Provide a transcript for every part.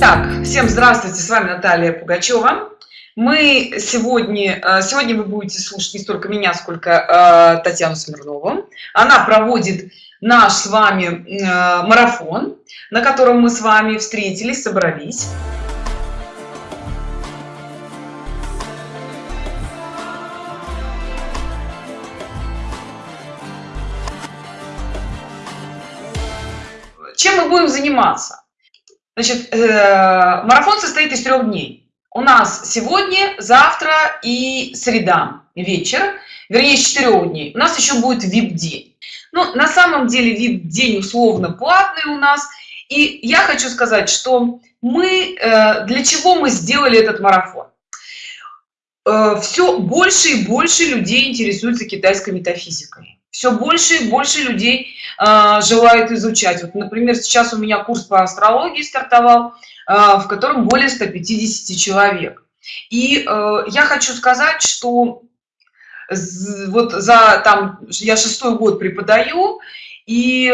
Так, всем здравствуйте, с вами Наталья Пугачева. Мы сегодня, э, сегодня вы будете слушать не столько меня, сколько э, Татьяну Смирнову. Она проводит наш с вами э, марафон, на котором мы с вами встретились, собрались. Чем мы будем заниматься? Значит, э, марафон состоит из трех дней. У нас сегодня, завтра и среда вечер, вернее, с четырех дней. У нас еще будет VIP-день. Ну, на самом деле VIP-день условно платный у нас. И я хочу сказать, что мы, э, для чего мы сделали этот марафон? Э, Все больше и больше людей интересуются китайской метафизикой все больше и больше людей э, желают изучать. Вот например сейчас у меня курс по астрологии стартовал э, в котором более 150 человек. И э, я хочу сказать что вот за там я шестой год преподаю и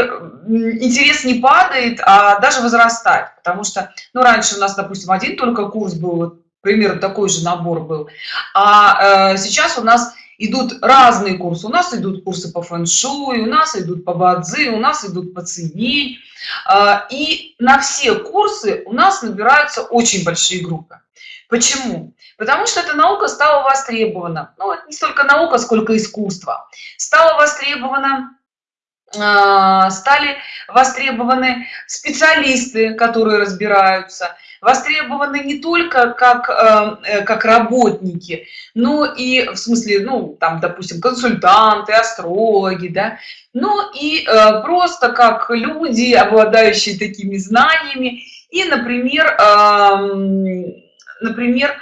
интерес не падает а даже возрастает потому что ну раньше у нас допустим один только курс был примерно такой же набор был. А э, сейчас у нас идут разные курсы. У нас идут курсы по фэн-шуй у нас идут по бадзи у нас идут по цене а, и на все курсы у нас набираются очень большие группы. Почему? Потому что эта наука стала востребована. Ну не столько наука сколько искусство. Стало востребовано а, стали востребованы специалисты которые разбираются востребованы не только как э, э, как работники но и в смысле ну там допустим консультанты астрологи да но и э, просто как люди обладающие такими знаниями. И например например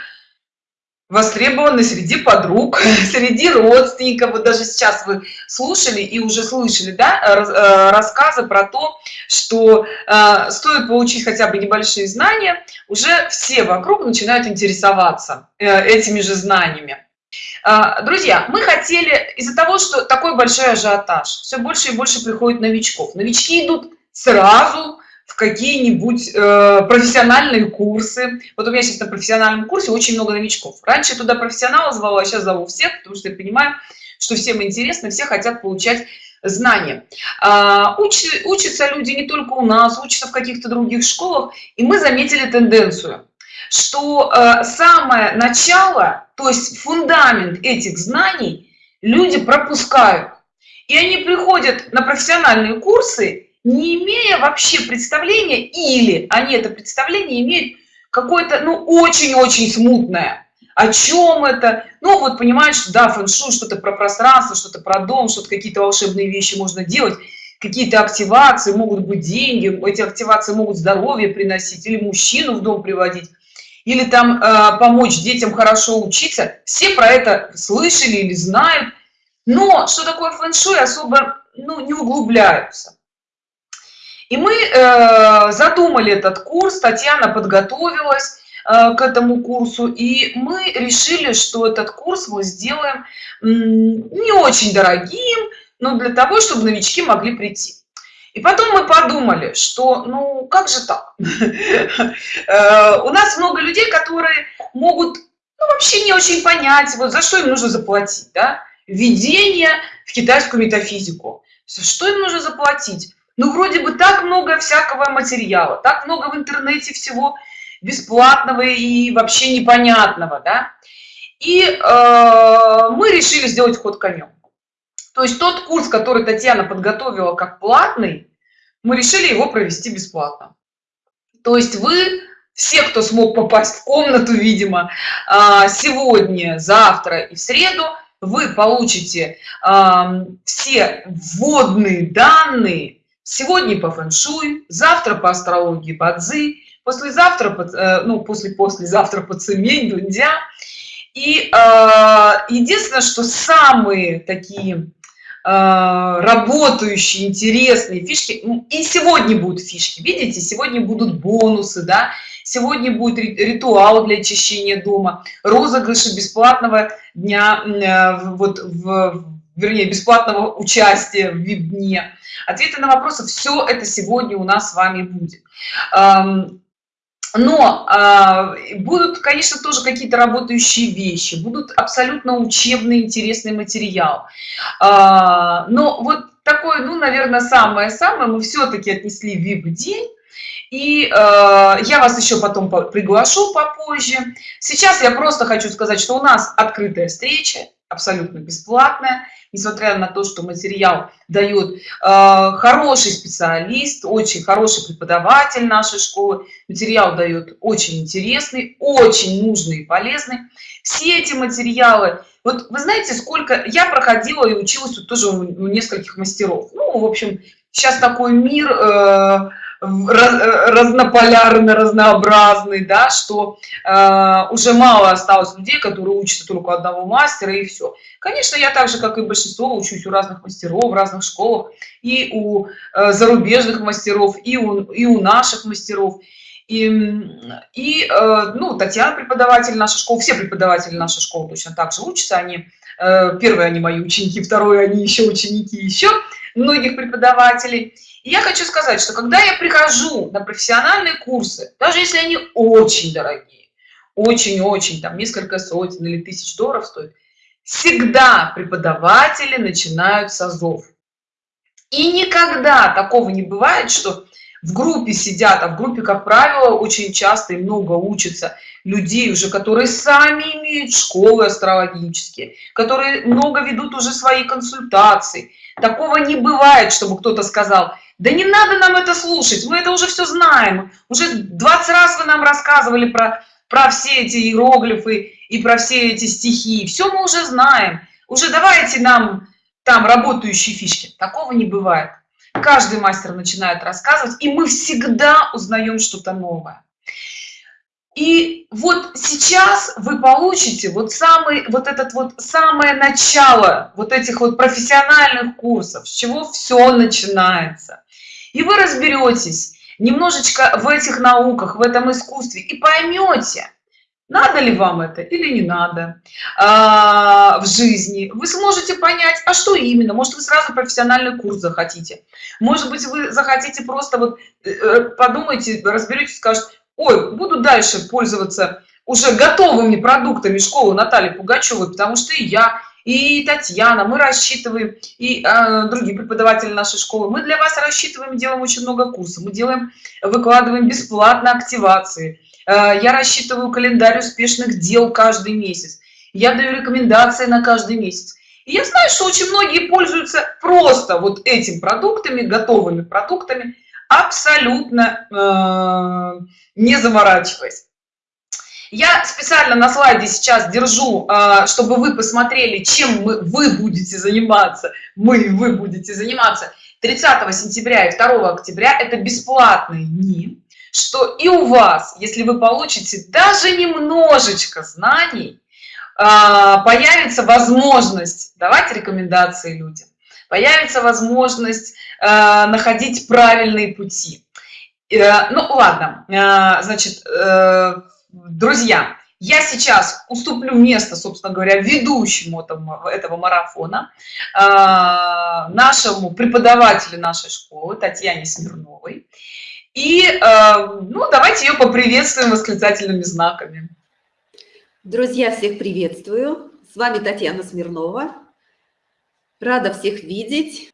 востребованы среди подруг среди родственников. Вот даже сейчас вы слушали и уже слышали да, э, рассказы про то что э, стоит получить хотя бы небольшие знания уже все вокруг начинают интересоваться э, этими же знаниями. Э, друзья мы хотели из-за того что такой большой ажиотаж все больше и больше приходит новичков. Новички идут сразу в какие-нибудь э, профессиональные курсы. Вот у меня сейчас на профессиональном курсе очень много новичков. Раньше туда профессионала звала, а сейчас зову всех, потому что я понимаю, что всем интересно, все хотят получать знания. А, уч, учатся люди не только у нас, учатся в каких-то других школах, и мы заметили тенденцию, что э, самое начало, то есть фундамент этих знаний люди пропускают. И они приходят на профессиональные курсы не имея вообще представления или они это представление имеют какое-то ну очень-очень смутное. О чем это? Ну вот понимаешь да фэншуй что-то про пространство что-то про дом что-то какие-то волшебные вещи можно делать какие-то активации могут быть деньги эти активации могут здоровье приносить или мужчину в дом приводить или там э, помочь детям хорошо учиться. Все про это слышали или знают. Но что такое фэншуй особо ну не углубляются и мы э, задумали этот курс, Татьяна подготовилась э, к этому курсу, и мы решили, что этот курс мы сделаем не очень дорогим, но для того, чтобы новички могли прийти. И потом мы подумали, что ну как же так? Э, у нас много людей, которые могут ну, вообще не очень понять, вот за что им нужно заплатить, да? Введение в китайскую метафизику. Что им нужно заплатить? Ну вроде бы так много всякого материала так много в интернете всего бесплатного и вообще непонятного да. И э, мы решили сделать ход конем. То есть тот курс который татьяна подготовила как платный мы решили его провести бесплатно. То есть вы все кто смог попасть в комнату видимо э, сегодня завтра и в среду вы получите э, все вводные данные сегодня по фэн-шуй завтра по астрологии бадзи послезавтра э, ну после послезавтра по цемень дундя. И э, единственное что самые такие э, работающие интересные фишки ну, и сегодня будут фишки. Видите сегодня будут бонусы да сегодня будет ритуал для очищения дома розыгрыши бесплатного дня вот в вернее бесплатного участия в вип дне ответы на вопросы все это сегодня у нас с вами будет. Но э, будут конечно тоже какие-то работающие вещи будут абсолютно учебный интересный материал. Э, но вот такое ну наверное самое самое мы все-таки отнесли вип день и э, я вас еще потом приглашу попозже. Сейчас я просто хочу сказать что у нас открытая встреча абсолютно бесплатная несмотря на то что материал дает э, хороший специалист очень хороший преподаватель нашей школы. Материал дает очень интересный очень нужный и полезный. Все эти материалы вот вы знаете сколько я проходила и училась тут тоже у нескольких мастеров. Ну в общем сейчас такой мир э, разнополярный разнообразный да что э, уже мало осталось людей которые учатся только одного мастера и все конечно я так же как и большинство учусь у разных мастеров в разных школах и у э, зарубежных мастеров и у, и у наших мастеров. И, и э, ну татьяна преподаватель нашей школы все преподаватели нашей школы точно так же учатся. Они э, первые они мои ученики второе они еще ученики еще многих преподавателей я хочу сказать, что когда я прихожу на профессиональные курсы, даже если они очень дорогие, очень-очень, там несколько сотен или тысяч долларов стоят, всегда преподаватели начинают с азов. И никогда такого не бывает, что в группе сидят, а в группе, как правило, очень часто и много учатся людей уже, которые сами имеют школы астрологические, которые много ведут уже свои консультации. Такого не бывает, чтобы кто-то сказал, да не надо нам это слушать мы это уже все знаем. Уже 20 раз вы нам рассказывали про про все эти иероглифы и про все эти стихи. Все мы уже знаем. Уже давайте нам там работающие фишки. Такого не бывает. Каждый мастер начинает рассказывать и мы всегда узнаем что-то новое. И вот сейчас вы получите вот самый вот этот вот самое начало вот этих вот профессиональных курсов с чего все начинается и вы разберетесь немножечко в этих науках в этом искусстве и поймете надо ли вам это или не надо а, в жизни. Вы сможете понять а что именно? Может вы сразу профессиональный курс захотите. Может быть вы захотите просто вот э, э, подумайте разберитесь скажет ой буду дальше пользоваться уже готовыми продуктами школы натальи пугачевой потому что и я и татьяна мы рассчитываем и э, другие преподаватели нашей школы мы для вас рассчитываем делаем очень много курсов мы делаем выкладываем бесплатно активации. Э, я рассчитываю календарь успешных дел каждый месяц. Я даю рекомендации на каждый месяц. И я знаю что очень многие пользуются просто вот этим продуктами готовыми продуктами абсолютно э, не заморачиваясь я специально на слайде сейчас держу а, чтобы вы посмотрели чем мы, вы будете заниматься. Мы вы будете заниматься. 30 сентября и 2 октября это бесплатные дни что и у вас если вы получите даже немножечко знаний а, появится возможность давать рекомендации людям появится возможность а, находить правильные пути. Э, ну ладно значит э, друзья я сейчас уступлю место собственно говоря ведущему этого, этого марафона э, нашему преподавателю нашей школы татьяне смирновой. И э, ну давайте ее поприветствуем восклицательными знаками. Друзья всех приветствую. С вами татьяна смирнова. Рада всех видеть.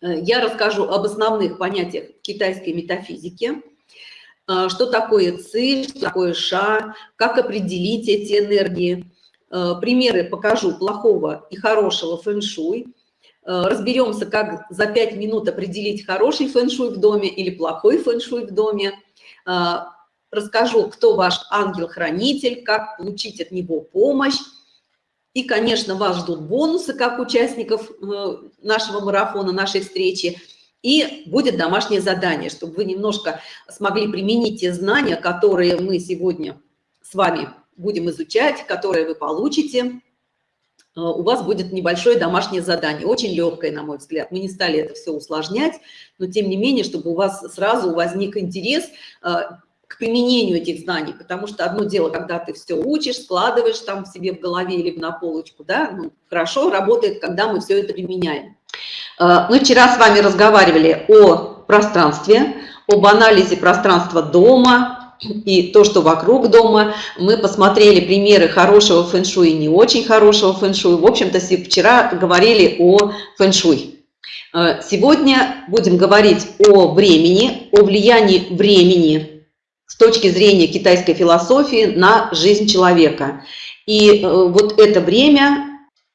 Я расскажу об основных понятиях китайской метафизики что такое ци, что такое ша, как определить эти энергии. А, примеры покажу плохого и хорошего фэн-шуй. А, разберемся, как за 5 минут определить хороший фэн-шуй в доме или плохой фэн-шуй в доме. Расскажу, кто ваш ангел-хранитель, как получить от него помощь. И, конечно, вас ждут бонусы, как участников э, нашего марафона, нашей встречи – и будет домашнее задание, чтобы вы немножко смогли применить те знания, которые мы сегодня с вами будем изучать, которые вы получите. Э, у вас будет небольшое домашнее задание, очень легкое, на мой взгляд. Мы не стали это все усложнять, но тем не менее, чтобы у вас сразу возник интерес э, к применению этих знаний, потому что одно дело, когда ты все учишь, складываешь там себе в голове или на полочку, да, ну, хорошо работает, когда мы все это применяем. Э, мы вчера с вами разговаривали о пространстве, об анализе пространства дома и то, что вокруг дома. Мы посмотрели примеры хорошего фэн-шуй и не очень хорошего фэн-шуй. В общем-то, вчера говорили о фэн-шуй. Э, сегодня будем говорить о времени, о влиянии времени с точки зрения китайской философии на жизнь человека. И э, вот это время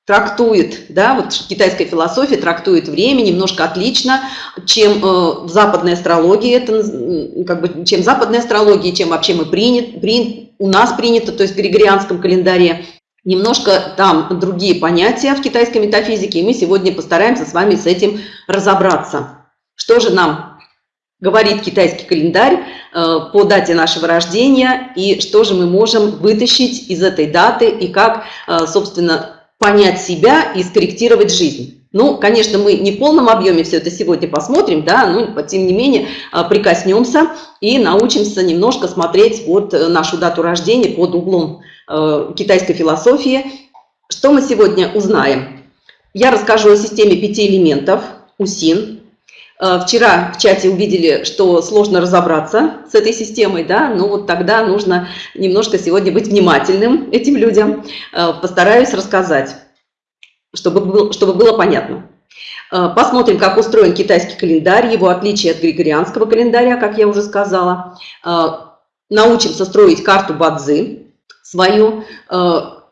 трактует, да, вот китайская философия трактует время немножко отлично, чем э, в западной астрологии, это как бы, чем западная астрология, чем вообще мы принят, принят, у нас принято, то есть в григорианском календаре. Немножко там другие понятия в китайской метафизике, и мы сегодня постараемся с вами с этим разобраться. Что же нам говорит китайский календарь э, по дате нашего рождения, и что же мы можем вытащить из этой даты, и как, э, собственно, понять себя и скорректировать жизнь. Ну, конечно, мы не в полном объеме все это сегодня посмотрим, да, но тем не менее а, прикоснемся и научимся немножко смотреть вот э, нашу дату рождения под углом э, китайской философии. Что мы сегодня узнаем? Я расскажу о системе пяти элементов УСИН. Э, вчера в чате увидели, что сложно разобраться с этой системой, да, но вот тогда нужно немножко сегодня быть внимательным этим людям. Э, постараюсь рассказать, чтобы, был, чтобы было понятно. Э, посмотрим, как устроен китайский календарь, его отличие от григорианского календаря, как я уже сказала. Научимся строить карту Бадзи свою,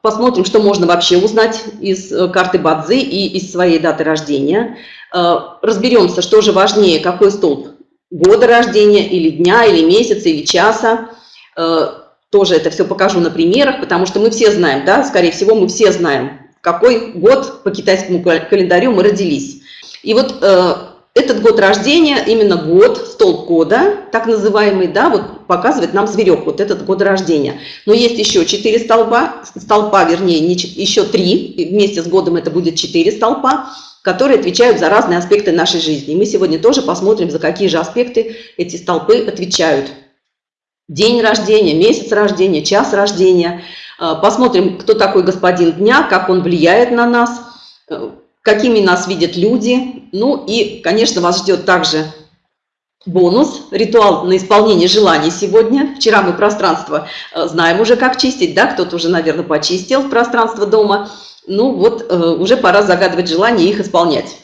посмотрим, что можно вообще узнать из карты Бадзи и из своей даты рождения. Э, разберемся, что же важнее, какой столб года рождения, или дня, или месяца, или часа. Э, тоже это все покажу на примерах, потому что мы все знаем, да, скорее всего, мы все знаем, какой год по китайскому календарю мы родились. И вот э, этот год рождения, именно год, столб года, так называемый, да, вот показывает нам зверек, вот этот год рождения. Но есть еще четыре столба, столпа, вернее, не, еще три, вместе с годом это будет четыре столпа которые отвечают за разные аспекты нашей жизни. И мы сегодня тоже посмотрим, за какие же аспекты эти столпы отвечают. День рождения, месяц рождения, час рождения. А, посмотрим, кто такой господин дня, как он влияет на нас, э, какими нас видят люди. Ну и, конечно, вас ждет также бонус, ритуал на исполнение желаний сегодня. Вчера мы пространство э, знаем уже, как чистить, да, кто-то уже, наверное, почистил пространство дома ну вот э, уже пора загадывать желания и их исполнять.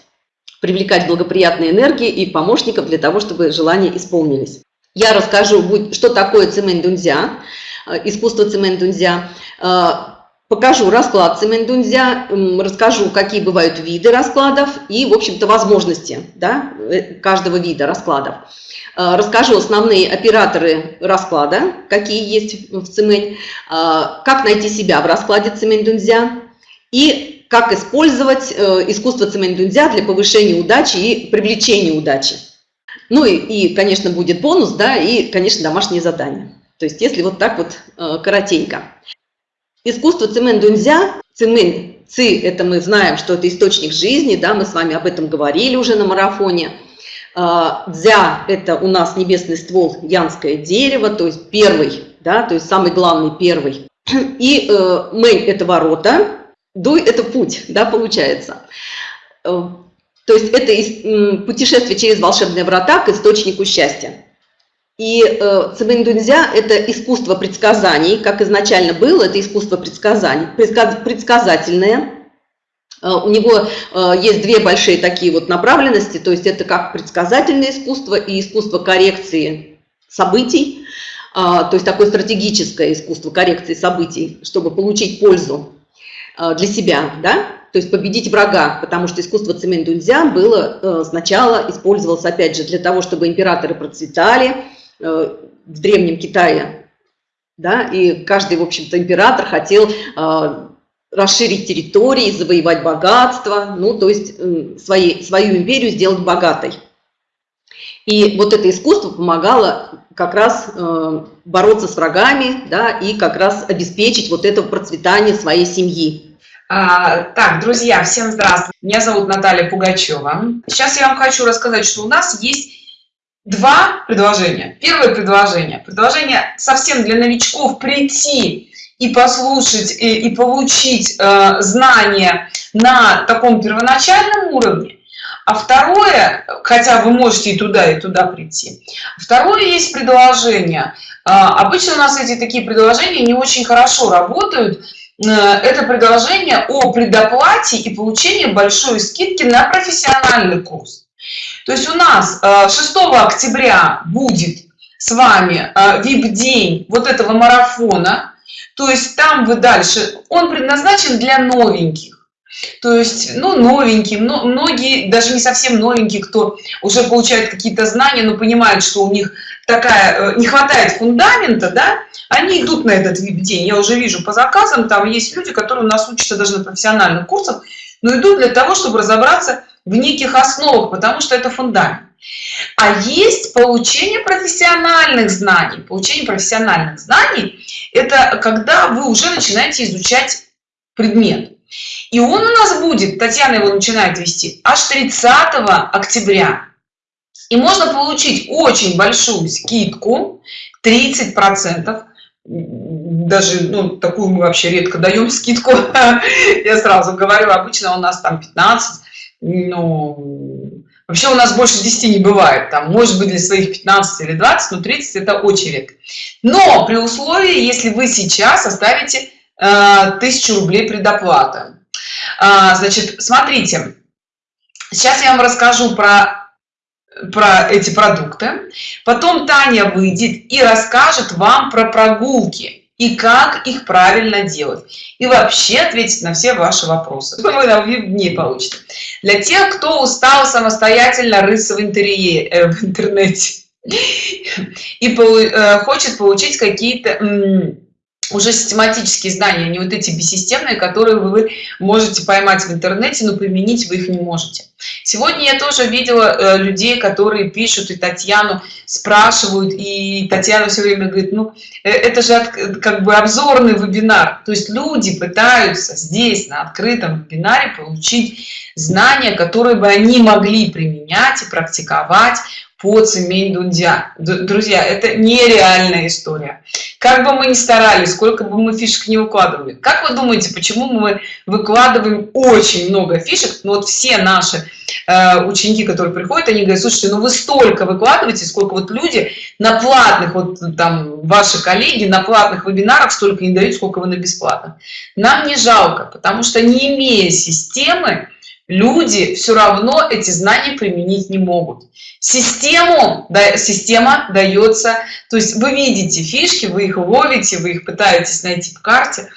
Привлекать благоприятные энергии и помощников для того, чтобы желания исполнились. Я расскажу, что такое цимэнь-дунзя, э, искусство цимэнь-дунзя. Э, покажу расклад цимэнь-дунзя, расскажу, какие бывают виды раскладов и, в общем-то, возможности да, каждого вида раскладов. Расскажу основные операторы расклада, какие есть в цимэнь, как найти себя в раскладе цимэнь-дунзя, и как использовать э, искусство цементунзя для повышения удачи и привлечения удачи. Ну и, и, конечно, будет бонус, да, и, конечно, домашние задания. То есть, если вот так вот э, коротенько. Искусство цементунзя, цемент, ци, это мы знаем, что это источник жизни, да, мы с вами об этом говорили уже на марафоне. Э, дзя – это у нас небесный ствол, янское дерево, то есть первый, да, то есть самый главный первый. И э, мэнь – это ворота, Дуй – это путь, да, получается. Э, то есть это путешествие через волшебные врата к источнику счастья. И э, Цибэндунзя – это искусство предсказаний, как изначально было, это искусство предсказаний, предсказательное. Э, у него есть две большие такие вот направленности, то есть это как предсказательное искусство и искусство коррекции событий, то есть такое стратегическое искусство коррекции событий, чтобы получить пользу Э, для себя, да, то есть победить врага, потому что искусство цементунзя было э, сначала использовалось, опять же, для того, чтобы императоры процветали э, в Древнем Китае, да, и каждый, в общем-то, император хотел расширить территории, завоевать богатство, ну, то есть свои, свою империю сделать богатой. И вот это искусство помогало как раз э, бороться с врагами, да, и как раз обеспечить вот это процветание своей семьи. А, так, друзья, всем здравствуйте. Меня зовут Наталья Пугачева. Сейчас я вам хочу рассказать, что у нас есть два предложения. Первое предложение. Предложение совсем для новичков прийти и послушать, и, и получить э, знания на таком первоначальном уровне. а второе хотя вы можете и туда и туда прийти второе есть предложение а, обычно у нас эти такие предложения не очень хорошо работают э, это предложение о предоплате и получении большой скидки на профессиональный курс то есть у нас 6 э, октября будет с вами vip день вот этого марафона. То есть там вы дальше он предназначен для новеньких. То есть ну новенькие но многие даже не совсем новенькие кто уже получает какие-то знания но понимают что у них такая э, не хватает фундамента да они идут на этот вип день я уже вижу по заказам там есть люди которые у нас учатся даже на профессиональных курсах но идут для того чтобы разобраться в неких основах потому что это фундамент. А есть получение профессиональных знаний. Получение профессиональных знаний это когда вы уже начинаете изучать предмет. И он у нас будет татьяна его начинает вести аж 30 октября. И можно получить очень большую скидку 30 процентов. Даже ну, такую мы вообще редко даем скидку. Я сразу говорю обычно у нас там 15 ну вообще у нас больше 10 не бывает. Там может быть для своих 15 или 20 но 30 это очень редко. Но при условии если вы сейчас оставите э, тысячу рублей предоплата значит смотрите. Сейчас я вам расскажу про про эти продукты. Потом таня выйдет и расскажет вам про прогулки и как их правильно делать. И вообще ответить на все ваши вопросы. Вы на дни получите для тех кто устал самостоятельно рыться в интерьере э, в интернете и э, хочет получить какие-то уже систематические знания, не вот эти бессистемные, которые вы можете поймать в интернете, но применить вы их не можете. Сегодня я тоже видела э, людей, которые пишут и Татьяну спрашивают, и Татьяна все время говорит, ну э, это же от, как бы обзорный вебинар. То есть люди пытаются здесь на открытом вебинаре получить знания, которые бы они могли применять и практиковать по цемень дундя друзья это нереальная история. Как бы мы ни старались сколько бы мы фишек не выкладывали. Как вы думаете почему мы выкладываем очень много фишек но вот все наши э, ученики которые приходят они говорят слушайте ну вы столько выкладываете сколько вот люди на платных вот там ваши коллеги на платных вебинарах столько не дают сколько вы на бесплатных нам не жалко потому что не имея системы люди все равно эти знания применить не могут. Систему да, система дается то есть вы видите фишки вы их ловите вы их пытаетесь найти в карте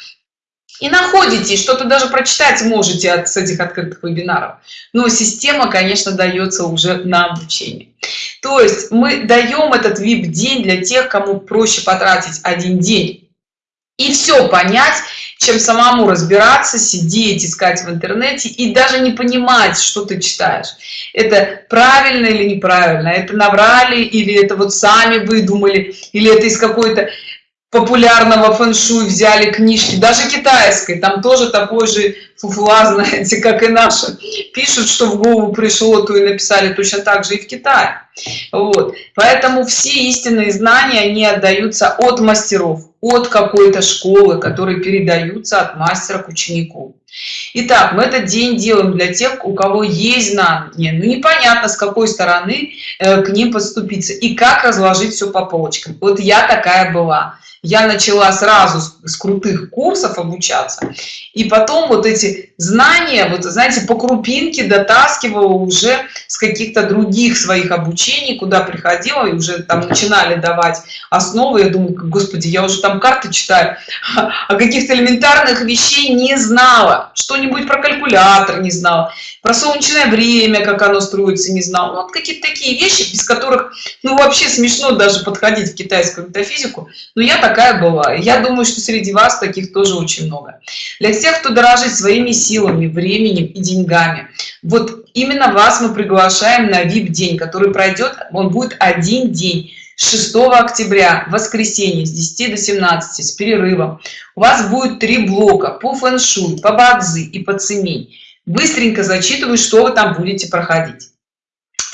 и находите что-то даже прочитать можете от с этих открытых вебинаров. Но система конечно дается уже на обучение. То есть мы даем этот vip день для тех кому проще потратить один день. И все понять чем самому разбираться сидеть искать в интернете и даже не понимать что ты читаешь. Это правильно или неправильно? Это набрали или это вот сами выдумали? Или это из какой-то популярного фэн-шуй взяли книжки? Даже китайской. Там тоже такой же фуфла знаете как и наши пишут что в голову пришло то и написали точно так же и в китае. Вот. Поэтому все истинные знания они отдаются от мастеров от какой-то школы которые передаются от мастера к ученику. Итак, мы этот день делаем для тех, у кого есть знания, но непонятно, с какой стороны э, к ним подступиться и как разложить все по полочкам. Вот я такая была. Я начала сразу с, с крутых курсов обучаться и потом вот эти знания вот знаете по крупинке дотаскивала уже с каких-то других своих обучений куда приходила и уже там начинали давать основы. Я думаю господи я уже там карты читаю а каких-то элементарных вещей не знала что-нибудь про калькулятор не знала про солнечное время как оно строится не знал ну, вот какие-то такие вещи без которых ну вообще смешно даже подходить в китайскую метафизику но я такая была. Я думаю что среди вас таких тоже очень много. Для тех кто дорожит своими силами временем и деньгами. Вот именно вас мы приглашаем на vip день который пройдет он будет один день 6 октября воскресенье с 10 до 17 с перерывом. У вас будет три блока по фэн-шуй по бадзи и по цемень. Быстренько зачитываю что вы там будете проходить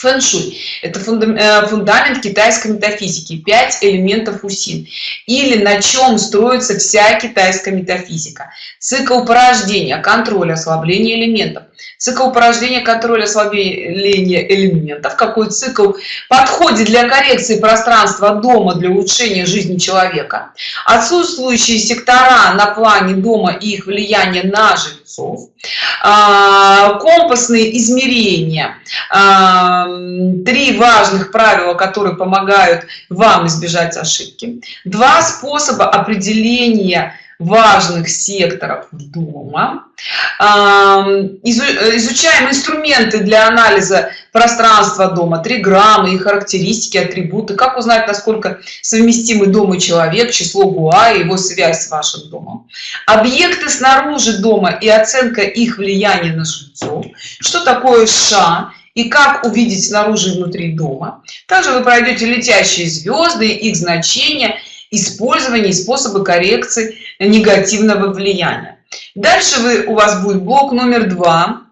фэн-шуй. Это э, фундамент китайской метафизики. 5 элементов усин. Или на чем строится вся китайская метафизика. Цикл порождения контроль ослабление элементов цикл порождения контроля ослабления элементов какой цикл подходит для коррекции пространства дома для улучшения жизни человека. Отсутствующие сектора на плане дома и их влияние на жильцов. А, компасные измерения. А, три важных правила которые помогают вам избежать ошибки. Два способа определения важных секторов дома. Изучаем инструменты для анализа пространства дома триграммы и характеристики атрибуты. Как узнать насколько совместимы дом и человек число гуа и его связь с вашим домом? Объекты снаружи дома и оценка их влияния на жильцов. Что такое ша и как увидеть снаружи и внутри дома? Также вы пройдете летящие звезды их значения использование и способы коррекции негативного влияния. Дальше вы у вас будет блок номер два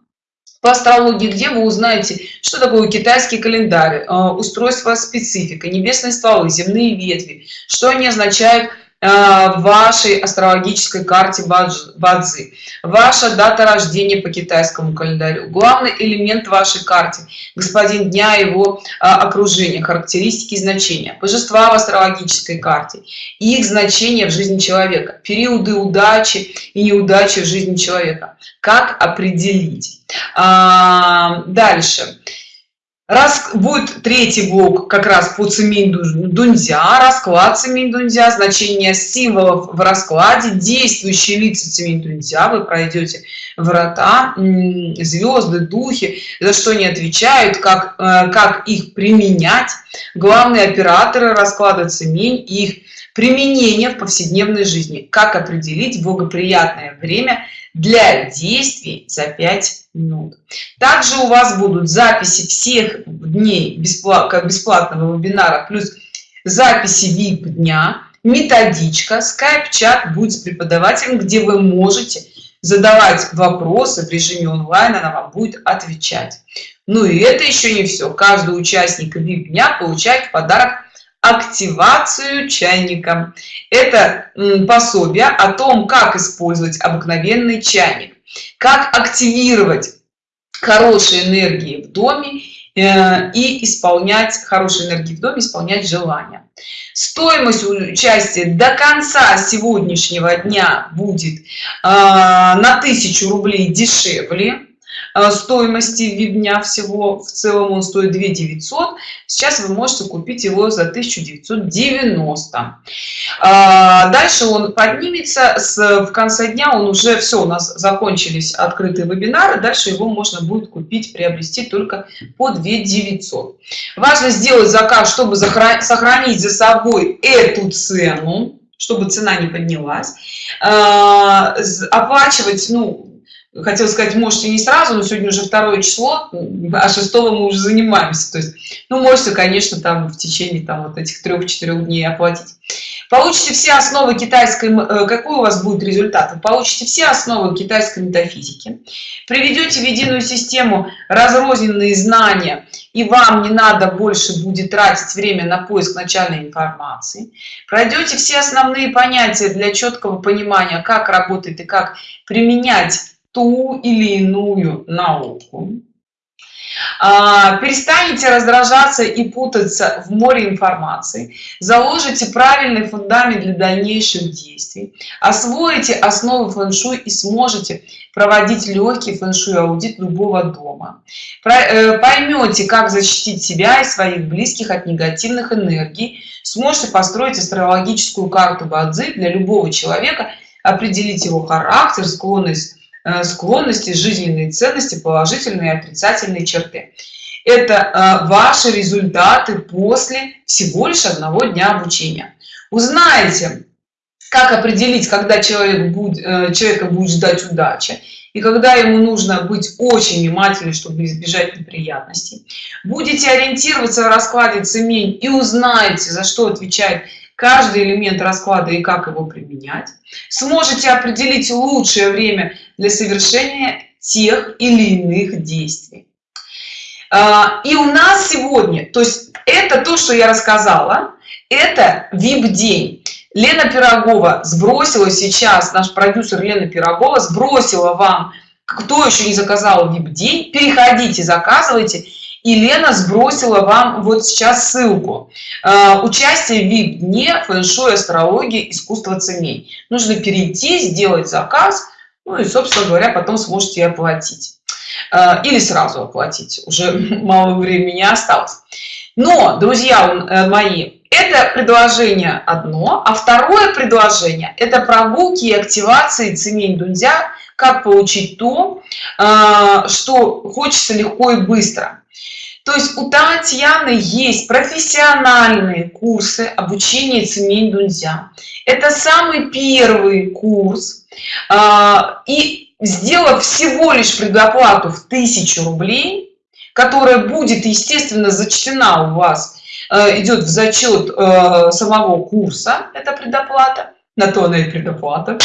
по астрологии где вы узнаете что такое китайский календарь э, устройство специфика небесные стволы земные ветви что они означают Э, вашей астрологической карте бадзи. Ваша дата рождения по китайскому календарю. Главный элемент вашей карте господин дня его э, окружения характеристики значения божества в астрологической карте и их значение в жизни человека периоды удачи и неудачи в жизни человека. Как определить? А, дальше раз будет третий блок как раз по цемень дунзя расклад цемень дунзя значение символов в раскладе действующие лица цемень дунзя вы пройдете врата звезды духи за что они отвечают как э, как их применять. Главные операторы расклада цемень их применение в повседневной жизни. Как определить благоприятное время для действий за 5 минут. Также у вас будут записи всех дней бесплатно бесплатного вебинара плюс записи vip дня методичка скайп чат будет с преподавателем где вы можете задавать вопросы в режиме онлайн она вам будет отвечать. Ну и это еще не все каждый участник vip дня получает в подарок активацию чайника. Это пособие о том как использовать обыкновенный чайник как активировать хорошие энергии в доме э, и исполнять хорошие энергии в доме исполнять желания. Стоимость участия до конца сегодняшнего дня будет э, на тысячу рублей дешевле стоимости вебня всего в целом он стоит 2 900 сейчас вы можете купить его за 1990 а, дальше он поднимется с в конце дня он уже все у нас закончились открытые вебинары дальше его можно будет купить приобрести только по 2 900 важно сделать заказ чтобы сохранить за собой эту цену чтобы цена не поднялась. А, оплачивать ну хотел сказать можете не сразу но сегодня уже второе число а 6 мы уже занимаемся. То есть ну можете конечно там в течение там вот этих трех-четырех дней оплатить. Получите все основы китайской э, какой у вас будет результат вы получите все основы китайской метафизики. Приведете в единую систему разрозненные знания и вам не надо больше будет тратить время на поиск начальной информации. Пройдете все основные понятия для четкого понимания как работает и как применять ту или иную науку. А, перестанете раздражаться и путаться в море информации. Заложите правильный фундамент для дальнейших действий. Освоите основы фэн-шуй и сможете проводить легкий фэн-шуй аудит любого дома. Э, поймете как защитить себя и своих близких от негативных энергий. Сможете построить астрологическую карту бадзи для любого человека определить его характер склонность склонности жизненные ценности положительные и отрицательные черты. Это э, ваши результаты после всего лишь одного дня обучения. Узнаете как определить когда человек будет э, человека будет ждать удачи и когда ему нужно быть очень внимательным чтобы избежать неприятностей. Будете ориентироваться в раскладе цемень и узнаете за что отвечает каждый элемент расклада и как его применять. Сможете определить лучшее время для совершения тех или иных действий. А, и у нас сегодня то есть это то что я рассказала это vip день лена пирогова сбросила сейчас наш продюсер лена пирогова сбросила вам кто еще не заказал vip день переходите заказывайте. И Лена сбросила вам вот сейчас ссылку. Э, участие в vip дне фэн-шуй астрологии искусство ценей. Нужно перейти сделать заказ ну и собственно говоря потом сможете оплатить. Э, или сразу оплатить. Уже мало времени осталось. Но друзья э, мои это предложение одно а второе предложение это прогулки и активации цемень дунзя как получить то э, что хочется легко и быстро то есть у татьяны есть профессиональные курсы обучения цемень дунзя это самый первый курс э, и сделав всего лишь предоплату в тысячу рублей которая будет естественно зачтена у вас Э, идет в зачет э, самого курса это предоплата на то она и предоплата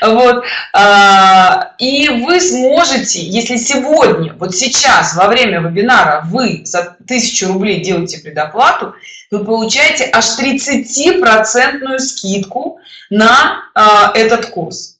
вот а, и вы сможете если сегодня вот сейчас во время вебинара вы за тысячу рублей делаете предоплату вы получаете аж 30 процентную скидку на а, этот курс.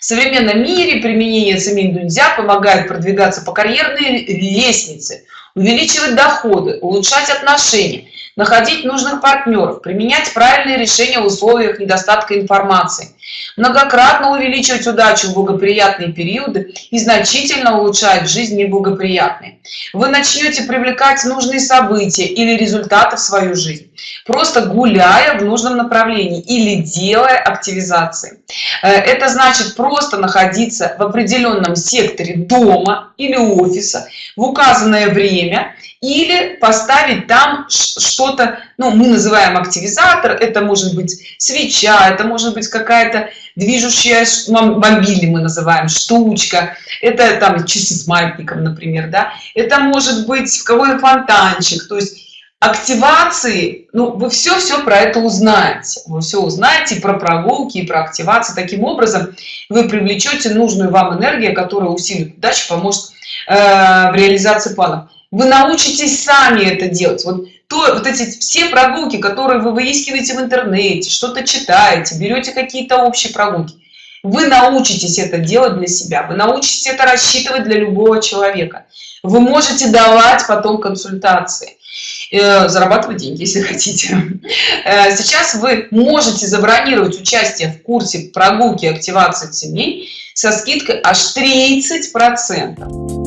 В современном мире применение нельзя помогает продвигаться по карьерной лестнице увеличивать доходы улучшать отношения находить нужных партнеров применять правильные решения в условиях недостатка информации многократно увеличивать удачу в благоприятные периоды и значительно улучшать жизнь неблагоприятные. Вы начнете привлекать нужные события или результаты в свою жизнь просто гуляя в нужном направлении или делая активизации. Э, это значит просто находиться в определенном секторе дома или офиса в указанное время или поставить там что-то ну мы называем активизатор это может быть свеча это может быть какая-то движущая мобили мы называем штучка. Это там часы с маятником например да. Это может быть какой-то фонтанчик. То есть активации ну вы все все про это узнаете. Вы все узнаете про прогулки и про активации. Таким образом вы привлечете нужную вам энергию которая усилит удачу поможет э, в реализации планов. Вы научитесь сами это делать. Вот то вот эти все прогулки которые вы выискиваете в интернете что-то читаете берете какие-то общие прогулки вы научитесь это делать для себя вы научитесь это рассчитывать для любого человека. Вы можете давать потом консультации э, зарабатывать деньги если хотите. Э, сейчас вы можете забронировать участие в курсе прогулки активации семей со скидкой аж 30 процентов